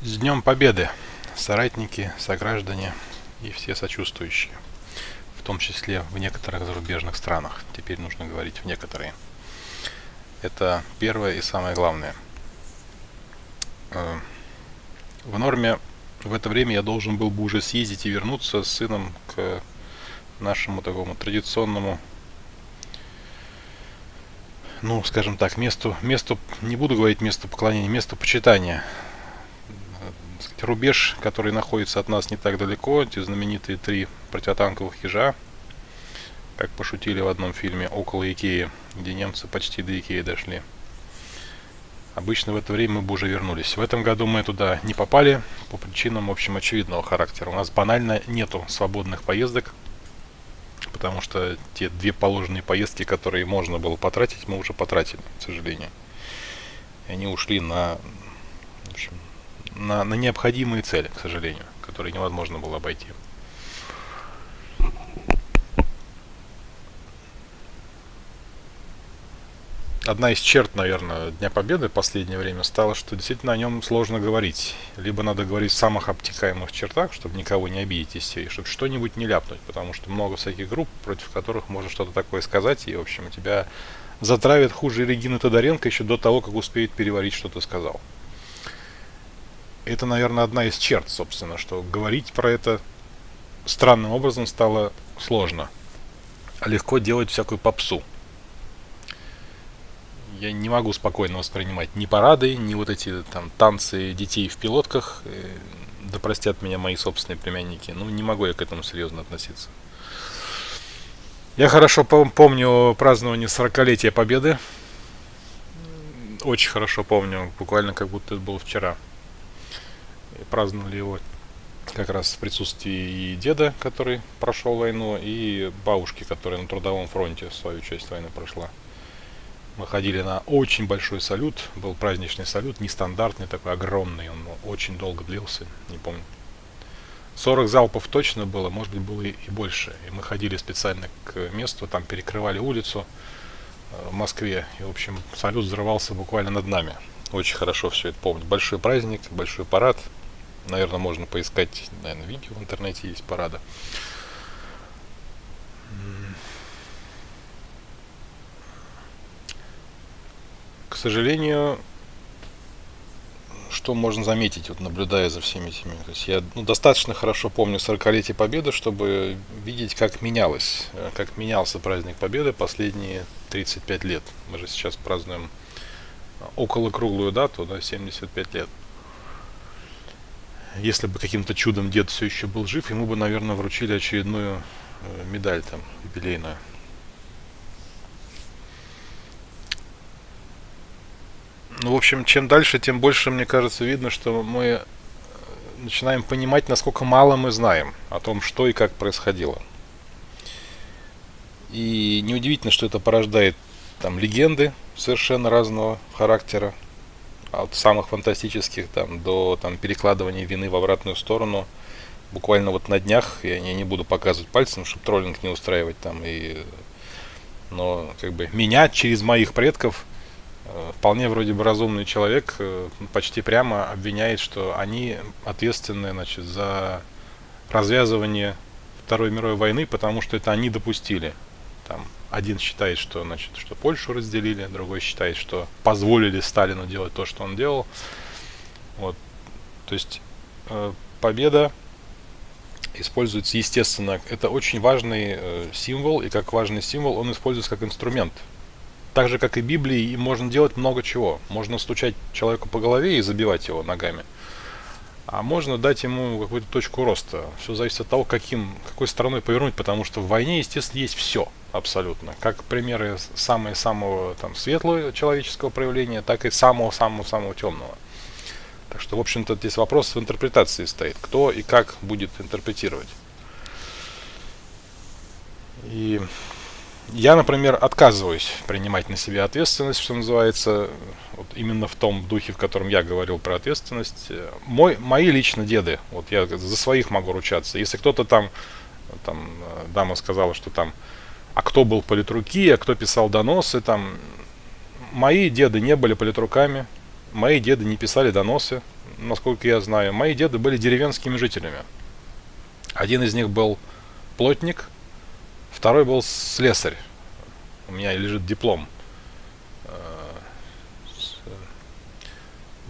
С Днем Победы, соратники, сограждане и все сочувствующие, в том числе в некоторых зарубежных странах. Теперь нужно говорить в некоторые. Это первое и самое главное. Э, в норме в это время я должен был бы уже съездить и вернуться с сыном к нашему такому традиционному ну, скажем так, месту, месту, не буду говорить месту поклонения, месту почитания рубеж, который находится от нас не так далеко, эти знаменитые три противотанковых ежа, как пошутили в одном фильме, около Икеи, где немцы почти до Икеи дошли. Обычно в это время мы бы уже вернулись. В этом году мы туда не попали по причинам, в общем, очевидного характера. У нас банально нету свободных поездок, потому что те две положенные поездки, которые можно было потратить, мы уже потратили, к сожалению. И они ушли на, в общем, на, на необходимые цели, к сожалению, которые невозможно было обойти. Одна из черт, наверное, Дня Победы в последнее время стала, что действительно о нем сложно говорить. Либо надо говорить в самых обтекаемых чертах, чтобы никого не обидеть из серии, чтобы что-нибудь не ляпнуть, потому что много всяких групп, против которых можно что-то такое сказать, и, в общем, тебя затравят хуже Регины Тодоренко еще до того, как успеет переварить, что ты сказал это, наверное, одна из черт, собственно, что говорить про это странным образом стало сложно. А легко делать всякую попсу. Я не могу спокойно воспринимать ни парады, ни вот эти там танцы детей в пилотках. Э, да простят меня мои собственные племянники. Ну, не могу я к этому серьезно относиться. Я хорошо помню празднование 40-летия Победы. Очень хорошо помню, буквально как будто это было вчера праздновали его как раз в присутствии и деда, который прошел войну, и бабушки, которая на трудовом фронте свою часть войны прошла. Мы ходили на очень большой салют, был праздничный салют, нестандартный, такой огромный, он очень долго длился, не помню. 40 залпов точно было, может быть было и, больше. И мы ходили специально к месту, там перекрывали улицу э, в Москве, и в общем салют взрывался буквально над нами. Очень хорошо все это помню. Большой праздник, большой парад, Наверное, можно поискать, наверное, видео в интернете есть парада. К сожалению, что можно заметить, вот наблюдая за всеми этими. То есть я ну, достаточно хорошо помню 40-летие Победы, чтобы видеть, как менялось, э, как менялся праздник Победы последние 35 лет. Мы же сейчас празднуем около круглую дату, да, 75 лет если бы каким-то чудом дед все еще был жив, ему бы, наверное, вручили очередную э, медаль там юбилейную. Ну, в общем, чем дальше, тем больше, мне кажется, видно, что мы э, начинаем понимать, насколько мало мы знаем о том, что и как происходило. И неудивительно, что это порождает там легенды совершенно разного характера от самых фантастических там до там перекладывания вины в обратную сторону. Буквально вот на днях, я не, не буду показывать пальцем, чтобы троллинг не устраивать там, и, но как бы меня через моих предков э, вполне вроде бы разумный человек э, почти прямо обвиняет, что они ответственны значит, за развязывание Второй мировой войны, потому что это они допустили. Там один считает, что, значит, что Польшу разделили, другой считает, что позволили Сталину делать то, что он делал. Вот. То есть э, победа используется, естественно, это очень важный э, символ, и как важный символ он используется как инструмент. Так же, как и Библии, можно делать много чего. Можно стучать человеку по голове и забивать его ногами. А можно дать ему какую-то точку роста. Все зависит от того, каким, какой стороной повернуть, потому что в войне, естественно, есть все абсолютно. Как примеры самого-самого там светлого человеческого проявления, так и самого-самого-самого темного. Так что, в общем-то, здесь вопрос в интерпретации стоит. Кто и как будет интерпретировать. И я, например, отказываюсь принимать на себя ответственность, что называется, вот именно в том духе, в котором я говорил про ответственность. Мой, мои лично деды, вот я за своих могу ручаться. Если кто-то там, там дама сказала, что там а кто был политруки, а кто писал доносы, там, мои деды не были политруками, мои деды не писали доносы, насколько я знаю, мои деды были деревенскими жителями. Один из них был плотник, второй был слесарь. У меня лежит диплом. Э,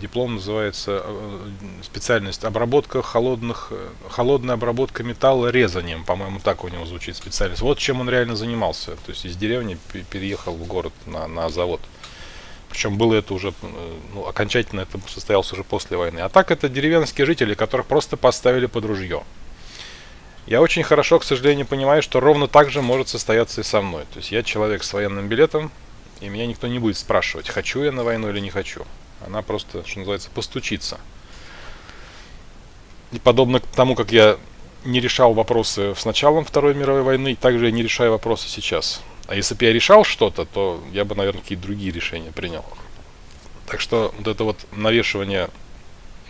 диплом называется э, специальность обработка холодных, э, холодная обработка металла резанием, по-моему, так у него звучит специальность. Вот чем он реально занимался. То есть из деревни переехал в город на, на завод. Причем было это уже, ну, окончательно это состоялось уже после войны. А так это деревенские жители, которых просто поставили под ружье. Я очень хорошо, к сожалению, понимаю, что ровно так же может состояться и со мной. То есть я человек с военным билетом, и меня никто не будет спрашивать, хочу я на войну или не хочу. Она просто, что называется, постучится. И подобно тому, как я не решал вопросы с началом Второй мировой войны, также я не решаю вопросы сейчас. А если бы я решал что-то, то я бы, наверное, какие-то другие решения принял. Так что вот это вот навешивание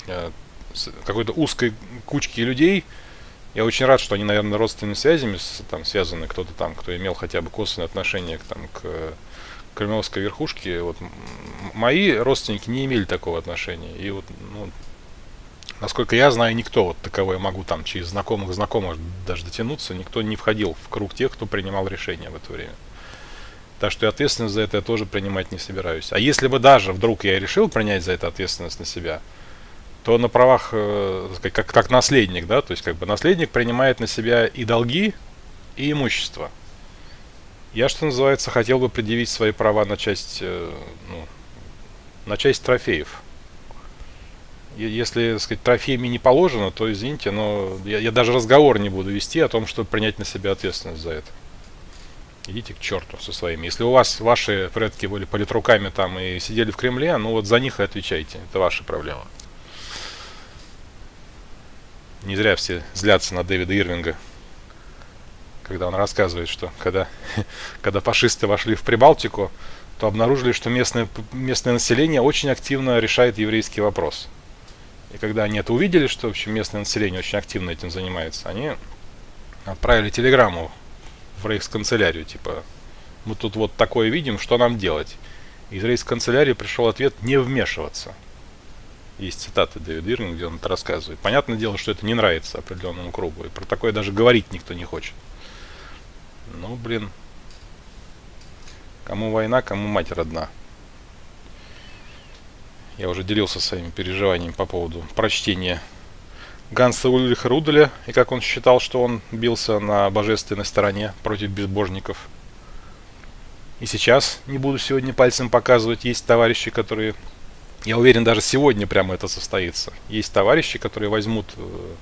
э, какой-то узкой кучки людей, я очень рад, что они, наверное, родственными связями там, связаны, кто-то там, кто имел хотя бы косвенное отношение к, там, к кремлевской верхушке. Вот, мои родственники не имели такого отношения. И вот, ну, насколько я знаю, никто вот таковой я могу там через знакомых знакомых даже дотянуться, никто не входил в круг тех, кто принимал решения в это время. Так что и ответственность за это я тоже принимать не собираюсь. А если бы даже вдруг я решил принять за это ответственность на себя, то на правах, э, как, как наследник, да, то есть как бы наследник принимает на себя и долги, и имущество. Я, что называется, хотел бы предъявить свои права на часть, э, ну, на часть трофеев. Если, так сказать, трофеями не положено, то извините, но я, я даже разговор не буду вести о том, чтобы принять на себя ответственность за это идите к черту со своими. Если у вас ваши предки были политруками там и сидели в Кремле, ну вот за них и отвечайте. Это ваша проблема. Не зря все злятся на Дэвида Ирвинга, когда он рассказывает, что когда, когда фашисты вошли в Прибалтику, то обнаружили, что местное, местное население очень активно решает еврейский вопрос. И когда они это увидели, что в общем, местное население очень активно этим занимается, они отправили телеграмму в рейхсканцелярию, типа, мы тут вот такое видим, что нам делать? Из рейхсканцелярии пришел ответ не вмешиваться. Есть цитаты Дэвида Ирвинга, где он это рассказывает. Понятное дело, что это не нравится определенному кругу, и про такое даже говорить никто не хочет. Ну, блин, кому война, кому мать родна. Я уже делился своими переживаниями по поводу прочтения Ганса Ульриха Руделя, и как он считал, что он бился на божественной стороне против безбожников. И сейчас, не буду сегодня пальцем показывать, есть товарищи, которые, я уверен, даже сегодня прямо это состоится. Есть товарищи, которые возьмут э,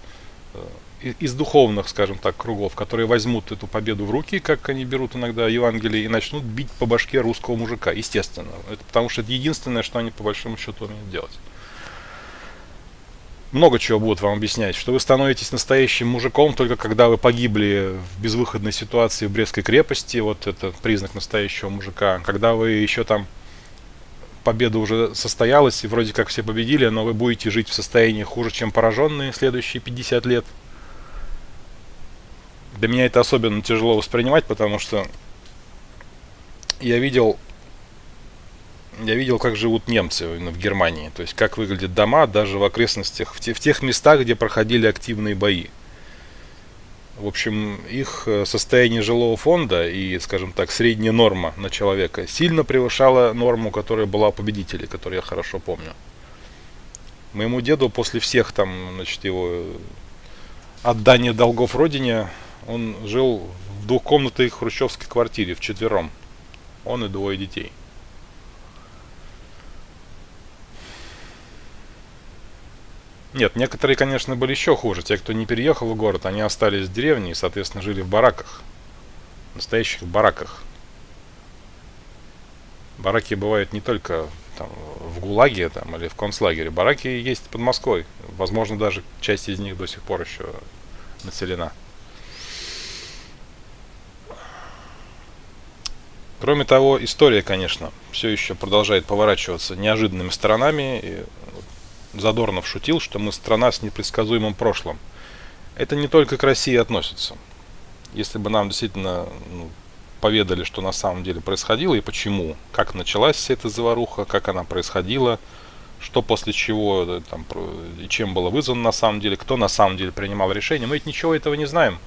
э, из духовных, скажем так, кругов, которые возьмут эту победу в руки, как они берут иногда Евангелие, и начнут бить по башке русского мужика, естественно. Это потому что это единственное, что они по большому счету умеют делать много чего будут вам объяснять, что вы становитесь настоящим мужиком только когда вы погибли в безвыходной ситуации в Брестской крепости, вот это признак настоящего мужика, когда вы еще там победа уже состоялась и вроде как все победили, но вы будете жить в состоянии хуже, чем пораженные следующие 50 лет. Для меня это особенно тяжело воспринимать, потому что я видел я видел, как живут немцы в Германии. То есть, как выглядят дома даже в окрестностях, в, те, в тех местах, где проходили активные бои. В общем, их э, состояние жилого фонда и, скажем так, средняя норма на человека сильно превышала норму, которая была у победителей, которую я хорошо помню. Моему деду после всех там, значит, его отдания долгов родине, он жил в двухкомнатной хрущевской квартире в четвером. Он и двое детей. Нет, некоторые, конечно, были еще хуже. Те, кто не переехал в город, они остались в деревне и, соответственно, жили в бараках. Настоящих бараках. Бараки бывают не только там, в ГУЛАГе там, или в концлагере. Бараки есть под Москвой. Возможно, даже часть из них до сих пор еще населена. Кроме того, история, конечно, все еще продолжает поворачиваться неожиданными сторонами. И Задорнов шутил, что мы страна с непредсказуемым прошлым. Это не только к России относится. Если бы нам действительно ну, поведали, что на самом деле происходило и почему, как началась вся эта заваруха, как она происходила, что после чего там, и чем было вызвано на самом деле, кто на самом деле принимал решение. Мы ведь ничего этого не знаем.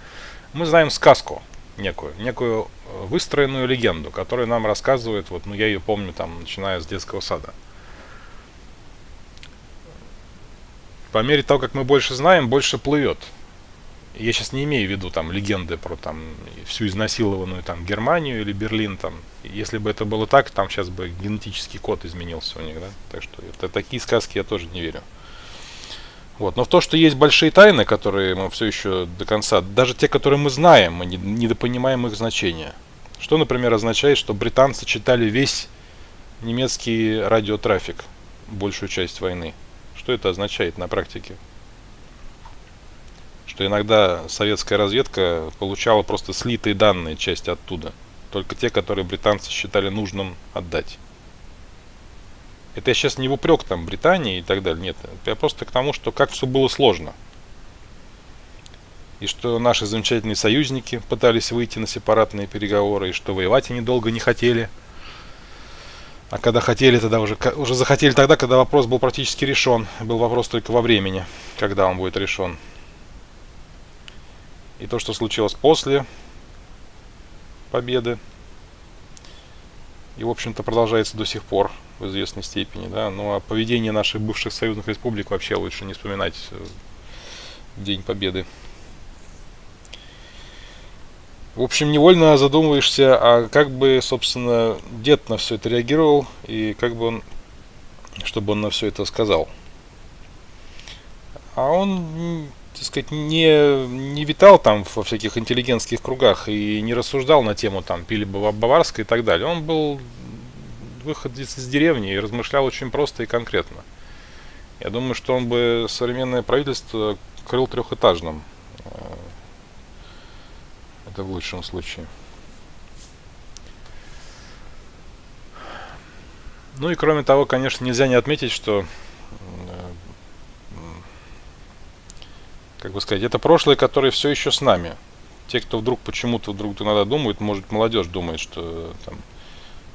Мы знаем сказку некую, некую э, выстроенную легенду, которая нам рассказывает, вот, ну я ее помню там, начиная с детского сада. По мере того, как мы больше знаем, больше плывет. Я сейчас не имею в виду там легенды про там всю изнасилованную там Германию или Берлин там. Если бы это было так, там сейчас бы генетический код изменился у них, да. Так что это такие сказки я тоже не верю. Вот. Но в то, что есть большие тайны, которые мы все еще до конца, даже те, которые мы знаем, мы недопонимаем их значения. Что, например, означает, что британцы читали весь немецкий радиотрафик, большую часть войны. Что это означает на практике? Что иногда советская разведка получала просто слитые данные части оттуда. Только те, которые британцы считали нужным отдать. Это я сейчас не в упрек там Британии и так далее, нет. Я просто к тому, что как все было сложно. И что наши замечательные союзники пытались выйти на сепаратные переговоры, и что воевать они долго не хотели. А когда хотели, тогда уже, уже захотели тогда, когда вопрос был практически решен. Был вопрос только во времени, когда он будет решен. И то, что случилось после победы, и, в общем-то, продолжается до сих пор в известной степени. Да? Ну а поведение наших бывших союзных республик вообще лучше не вспоминать э, в День Победы. В общем, невольно задумываешься, а как бы, собственно, дед на все это реагировал, и как бы он, чтобы он на все это сказал. А он, так сказать, не, не витал там во всяких интеллигентских кругах и не рассуждал на тему там пили Баварской и так далее. Он был выходец из деревни и размышлял очень просто и конкретно. Я думаю, что он бы современное правительство крыл трехэтажным. Э, это в лучшем случае. Ну и кроме того, конечно, нельзя не отметить, что, э, как бы сказать, это прошлое, которое все еще с нами. Те, кто вдруг почему-то вдруг иногда думает, может молодежь думает, что там,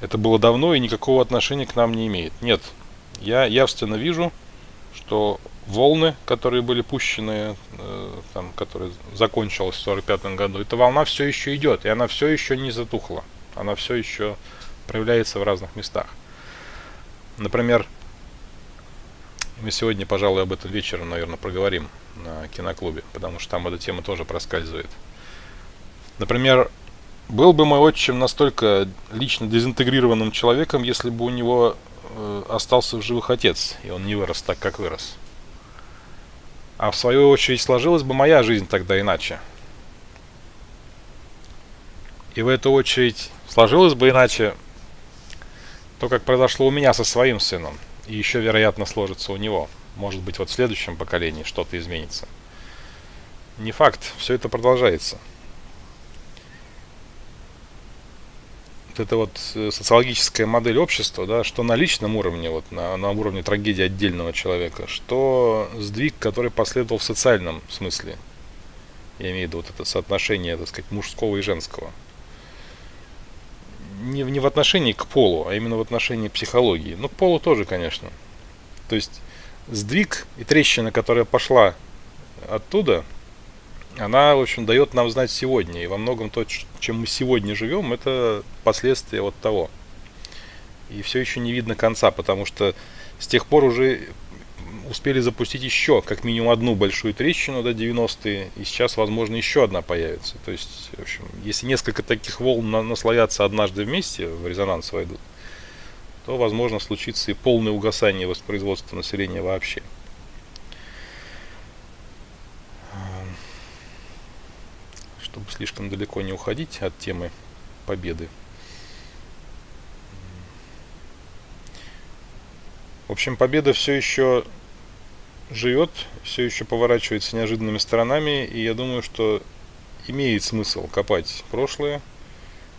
это было давно и никакого отношения к нам не имеет. Нет, я явственно вижу, что волны, которые были пущены, э, там, которые закончилась в 1945 году, эта волна все еще идет, и она все еще не затухла. Она все еще проявляется в разных местах. Например, мы сегодня, пожалуй, об этом вечером, наверное, проговорим на киноклубе, потому что там эта тема тоже проскальзывает. Например, был бы мой отчим настолько лично дезинтегрированным человеком, если бы у него э, остался в живых отец, и он не вырос так, как вырос. А в свою очередь сложилась бы моя жизнь тогда иначе. И в эту очередь сложилось бы иначе то, как произошло у меня со своим сыном. И еще, вероятно, сложится у него. Может быть, вот в следующем поколении что-то изменится. Не факт, все это продолжается. вот эта вот э, социологическая модель общества, да, что на личном уровне, вот на, на уровне трагедии отдельного человека, что сдвиг, который последовал в социальном смысле. Я имею в виду вот это соотношение, так сказать, мужского и женского. Не, не в отношении к полу, а именно в отношении психологии. Ну, к полу тоже, конечно. То есть сдвиг и трещина, которая пошла оттуда, она, в общем, дает нам знать сегодня. И во многом то, чем мы сегодня живем, это последствия вот того. И все еще не видно конца, потому что с тех пор уже успели запустить еще как минимум одну большую трещину до 90-е, и сейчас, возможно, еще одна появится. То есть, в общем, если несколько таких волн наслоятся однажды вместе, в резонанс войдут, то, возможно, случится и полное угасание воспроизводства населения вообще. чтобы слишком далеко не уходить от темы победы. В общем, победа все еще живет, все еще поворачивается неожиданными сторонами, и я думаю, что имеет смысл копать прошлое,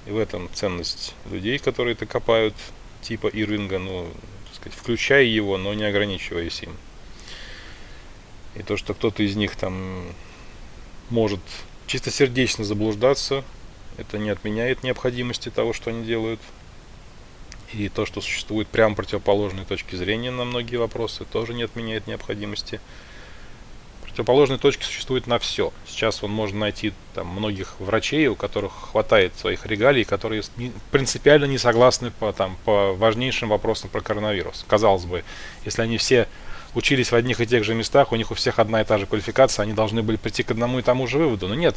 и в этом ценность людей, которые это копают, типа Ирвинга, ну, так сказать, включая его, но не ограничиваясь им. И то, что кто-то из них там может чистосердечно заблуждаться, это не отменяет необходимости того, что они делают. И то, что существует прямо противоположные точки зрения на многие вопросы, тоже не отменяет необходимости. Противоположные точки существуют на все. Сейчас он можно найти там многих врачей, у которых хватает своих регалий, которые принципиально не согласны по, там, по важнейшим вопросам про коронавирус. Казалось бы, если они все учились в одних и тех же местах, у них у всех одна и та же квалификация, они должны были прийти к одному и тому же выводу. Но нет,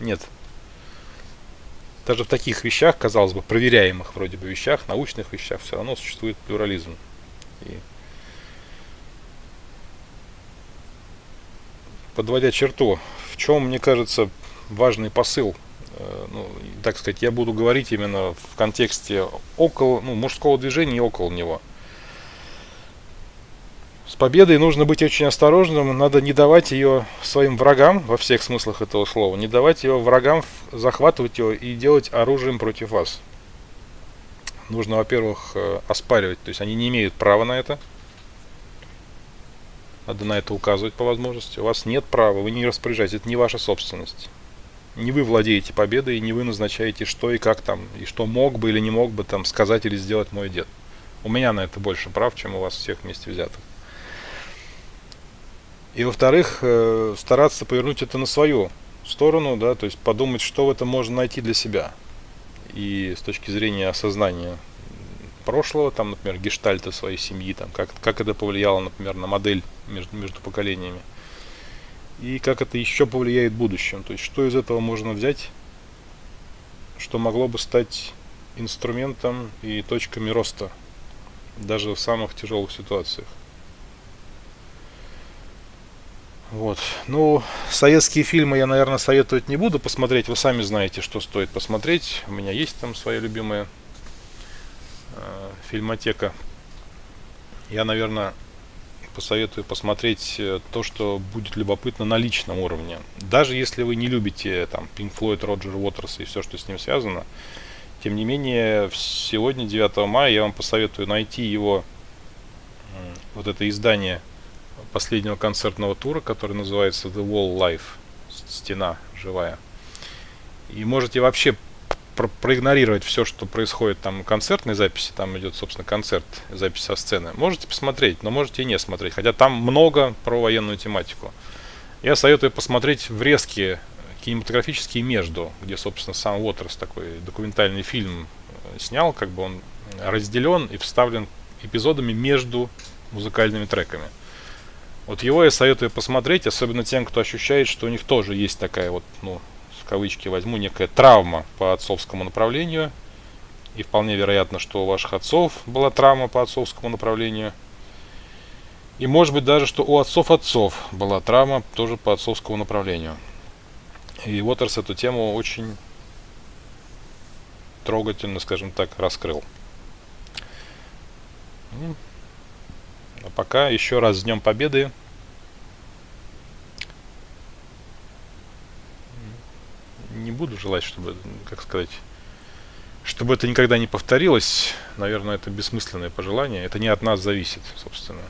нет. Даже в таких вещах, казалось бы, проверяемых вроде бы вещах, научных вещах, все равно существует плюрализм. И подводя черту, в чем, мне кажется, важный посыл э, ну, так сказать, я буду говорить именно в контексте около, ну, мужского движения и около него. С победой нужно быть очень осторожным, надо не давать ее своим врагам, во всех смыслах этого слова, не давать ее врагам захватывать ее и делать оружием против вас. Нужно, во-первых, э, оспаривать, то есть они не имеют права на это. Надо на это указывать по возможности. У вас нет права, вы не распоряжаетесь, это не ваша собственность. Не вы владеете победой, не вы назначаете, что и как там, и что мог бы или не мог бы там сказать или сделать мой дед. У меня на это больше прав, чем у вас всех вместе взятых. И во-вторых, э, стараться повернуть это на свою сторону, да, то есть подумать, что в этом можно найти для себя. И с точки зрения осознания прошлого, там, например, гештальта своей семьи, там, как, как это повлияло, например, на модель между, между поколениями. И как это еще повлияет в будущем. То есть, что из этого можно взять, что могло бы стать инструментом и точками роста, даже в самых тяжелых ситуациях. Вот. Ну, советские фильмы я, наверное, советовать не буду посмотреть. Вы сами знаете, что стоит посмотреть. У меня есть там своя любимая э, фильмотека. Я, наверное, посоветую посмотреть э, то, что будет любопытно на личном уровне. Даже если вы не любите там Pink Floyd, Роджер Уотерс и все, что с ним связано, тем не менее, сегодня, 9 мая, я вам посоветую найти его, вот это издание последнего концертного тура, который называется The Wall Life, стена живая. И можете вообще про проигнорировать все, что происходит там концертной записи, там идет, собственно, концерт, запись со сцены. Можете посмотреть, но можете и не смотреть, хотя там много про военную тематику. Я советую посмотреть врезки кинематографические между, где, собственно, сам Уотерс такой документальный фильм э, снял, как бы он разделен и вставлен эпизодами между музыкальными треками. Вот его я советую посмотреть, особенно тем, кто ощущает, что у них тоже есть такая вот, ну, кавычки возьму, некая травма по отцовскому направлению. И вполне вероятно, что у ваших отцов была травма по отцовскому направлению. И может быть даже, что у отцов отцов была травма тоже по отцовскому направлению. И Уотерс эту тему очень трогательно, скажем так, раскрыл. А пока еще раз с Днем Победы. Не буду желать, чтобы, как сказать, чтобы это никогда не повторилось. Наверное, это бессмысленное пожелание. Это не от нас зависит, собственно.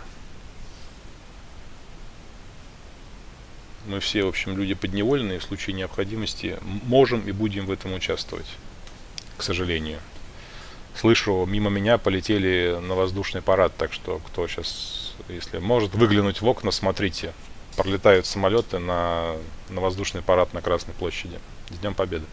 Мы все, в общем, люди подневольные, в случае необходимости можем и будем в этом участвовать, к сожалению. Слышу, мимо меня полетели на воздушный парад, так что кто сейчас, если может выглянуть в окна, смотрите. Пролетают самолеты на, на воздушный парад на Красной площади. С Днем Победы!